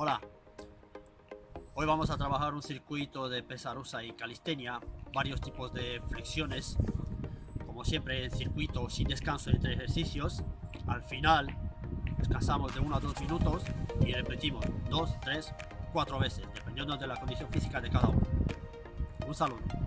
Hola, hoy vamos a trabajar un circuito de pesa rusa y calistenia, varios tipos de flexiones, como siempre en circuito sin descanso entre ejercicios. Al final descansamos de 1 a 2 minutos y repetimos 2, 3, 4 veces, dependiendo de la condición física de cada uno. Un saludo.